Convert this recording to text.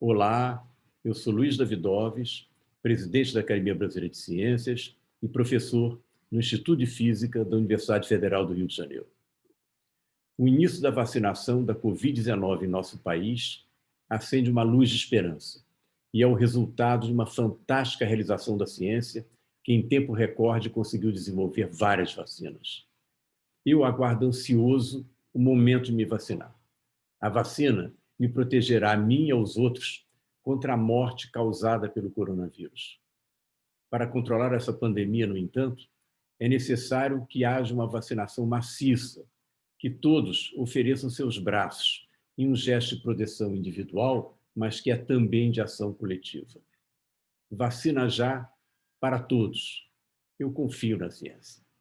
Olá, eu sou Luiz Davidoves, presidente da Academia Brasileira de Ciências e professor no Instituto de Física da Universidade Federal do Rio de Janeiro. O início da vacinação da Covid-19 em nosso país acende uma luz de esperança e é o resultado de uma fantástica realização da ciência que, em tempo recorde, conseguiu desenvolver várias vacinas. Eu aguardo ansioso o momento de me vacinar. A vacina me protegerá a mim e aos outros contra a morte causada pelo coronavírus. Para controlar essa pandemia, no entanto, é necessário que haja uma vacinação maciça, que todos ofereçam seus braços em um gesto de proteção individual, mas que é também de ação coletiva. Vacina já para todos. Eu confio na ciência.